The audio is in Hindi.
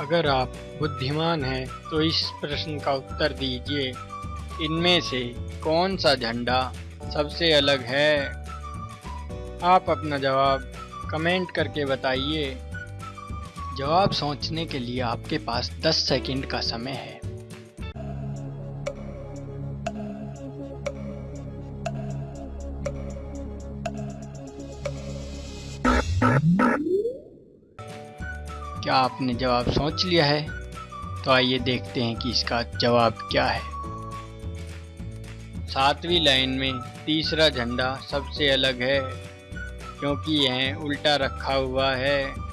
अगर आप बुद्धिमान हैं तो इस प्रश्न का उत्तर दीजिए। इनमें से कौन सा झंडा सबसे अलग है? आप अपना जवाब कमेंट करके बताइए। जवाब सोचने के लिए आपके पास 10 सेकंड का समय है। क्या आपने जवाब सोच लिया है? तो आइए देखते हैं कि इसका जवाब क्या है। सातवीं लाइन में तीसरा झंडा सबसे अलग है, क्योंकि यह उल्टा रखा हुआ है।